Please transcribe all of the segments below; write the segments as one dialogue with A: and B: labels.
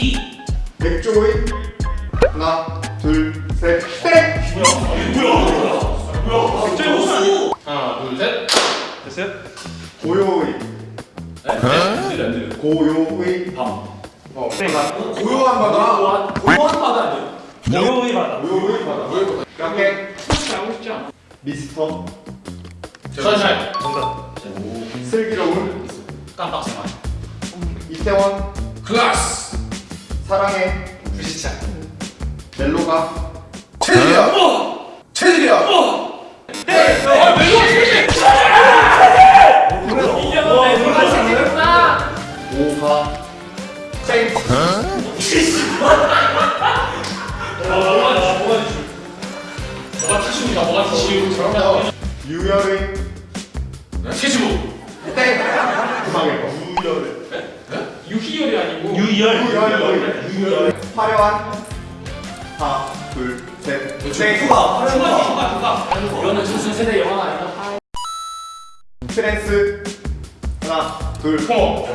A: 이
B: 맥주의 하나 둘셋 땡!
A: 갑자기 무슨 하나 둘셋
C: 됐어요?
B: 고요의
A: 네?
B: 고요의
A: 밤
B: 어,
C: 네.
B: 고요한 바다
A: 고요한 바다 아니에요?
C: 고요의 바다
B: 고요의 바다
A: 솔직히 알고 싶지 않아
B: 미스터
A: 션샤인
C: 정답
B: 슬기로운
A: 깜빡생활
B: 이태원
A: 클라스
B: 사랑의
A: 불시착
B: 멜로가
D: 체질이야. 체질이야.
A: 아 멜로가
B: 오가 땡
A: 뭐가 뭐가 뭐가 티슈 저런
B: 유열의 화려한 하나 둘셋 땡
A: 누가 누가 누가 이거는 조선 세대 영화 아니다
B: 트랜스. 하나 둘
A: 어.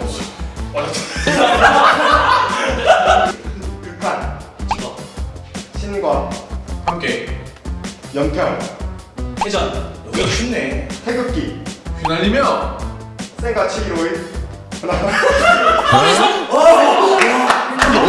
B: 극한. 신과
D: 함께.
B: 연평
A: 회전.
D: 여기가 쉽네.
B: 태극기.
D: 휘날리며.
B: 생가 715의 하나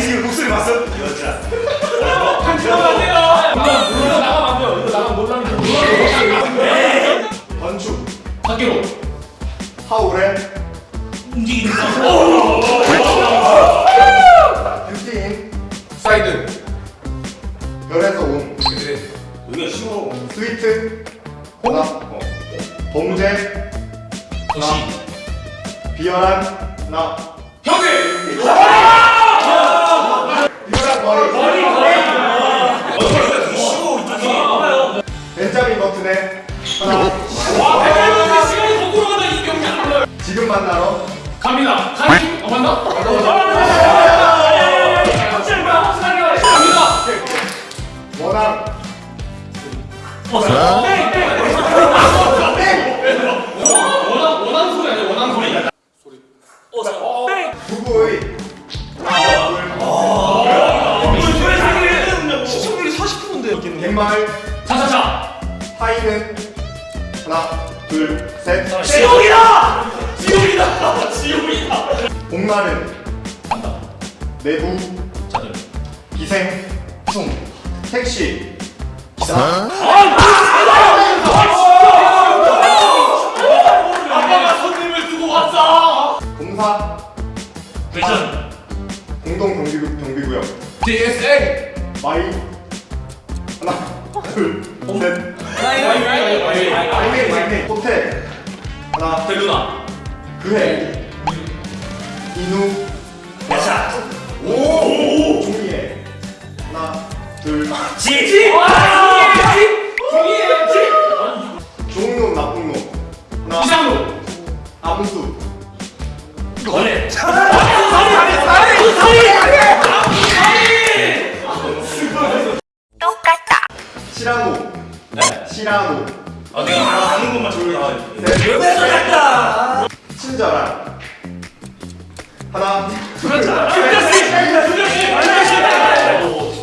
C: 지금 목소리 봤어? 여자.
A: 안 돼요 이거 나가면 안 돼요 이거 나가면 논란이
B: 건축.
A: 밖으로.
B: 하울의
A: 움직이는
B: 뷰티인
D: 사이드.
B: 별에서 온.
D: 그래.
C: 여기가 쉬워
B: 스위트. 어. 범죄.
A: 도시.
B: 비열한 지금 만나러
A: 갑니다. 가님 어 맞나?
C: 40%인데
B: 갯마을
A: 자자자.
B: 하이는 하나 둘셋.
A: 지옥이다 지옥이다. 지옥이다.
B: 복날은 내부.
A: 자들
B: 기생. 충 택시.
A: 아빠가 손님을 두고 왔어.
B: 공사.
A: 회전
B: 공동 경비 경비구역.
D: DSA.
B: 마이. 하나 둘셋. 마이메이 마이메이 호텔. 하나.
A: 델루나
B: 그해 인우
C: 야자
B: 오! 종이에. 하나 둘.
C: 지! 지!
B: 좋은 놈 나쁜 놈 하나.
A: 이상로.
B: 암수.
C: 거래.
B: 시라노 시라노
C: 아 내가 아는 것만 적어 셋왜 저랬다
B: 친절한 하나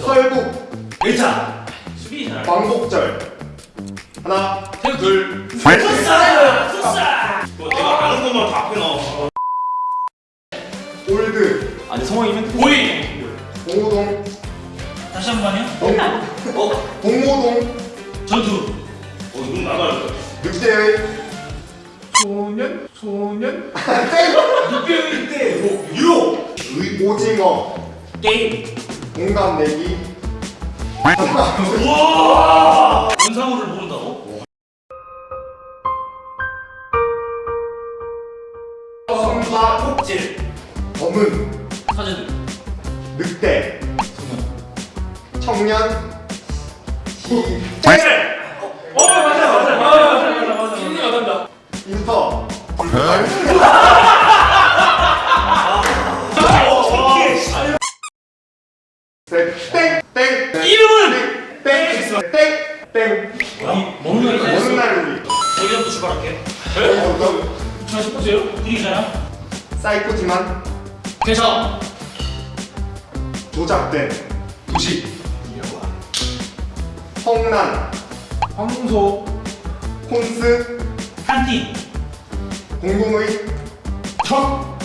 B: 설국.
C: 1차.
A: 수비 잘
B: 광복절. 하나 둘
C: 풋살 풋살 내가 아는 것만 다 앞에 넣어
B: 올드.
C: 아니 성황이면
A: 보이!
B: 공호동.
C: 다시 한 번요?
B: 동,
C: 어?
B: 공호동.
C: 전투 어 이건 나가요
B: 늑대의
D: 소년 소년.
C: 늑대의 때 뭐, 유로
B: 오징어.
C: 게임.
B: 공감 내기.
C: 우와! 원상우를 모른다고?
B: 선박 검은.
C: 사제들.
B: 늑대. 청년. 시
A: 어? 맞아 맞아 맞아 맞아 맞아 맞아. 힘이 나간다.
B: 인터 땡땡
C: 이름은
B: 땡땡땡
C: 먹는 거
B: 어느 날 우리
C: 저기부터 출발할게.
A: 자 싶으세요?
C: 분위기잖아.
B: 사이코지만
C: 대성.
B: 조작된 도시 성난
D: 황소
B: 콘스
C: 칸틴.
B: 공공의 첫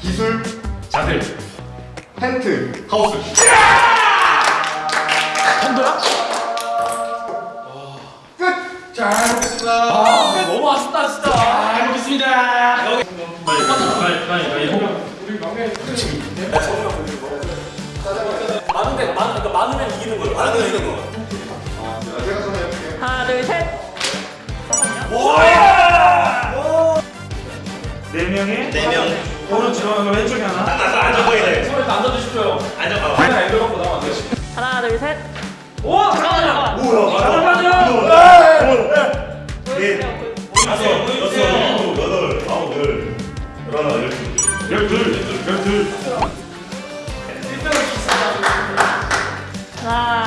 B: 기술
A: 자들.
B: 텐트
A: 하우스.
B: 끝!
D: 잘 먹겠습니다
A: 아 너무 아쉽다 진짜. 잘 먹겠습니다.
C: 여기. 빨리 빨리 빨리 빨리.
D: 우리 막내
A: 많은데 많 그러니까 많으면 이기는 거예요. 많으면 이기는 거.
B: 제가
C: 4명에
E: 네 명.
C: 오른쪽 왼쪽에 하나 앉아서 앉아 보이네
A: 서로 일단 앉아주십시오
C: 앉아봐
A: 하나 애들 갖고 나와
F: 하나 둘셋
A: 오! 잠깐만요!
C: 뭐야?
A: 잠깐만요!
C: 넷 다섯 여섯 일곱 여덟 아홉 열 열하나 열둘 열둘 열둘
F: 하나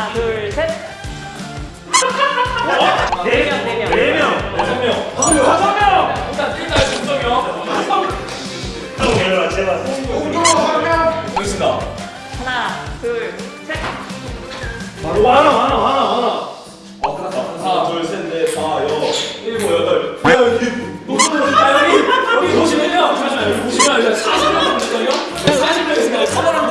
F: 둘 셋.
C: 많아 많아 많아 많아.
A: 어 끝났다. 하나 둘 셋 넷 다 여. 일곱 여덟. 야 여기 아 여기 여기 보시면요. 잠시만요. 보시면 이제 40명 정도요. 40명 있으니까 서버랑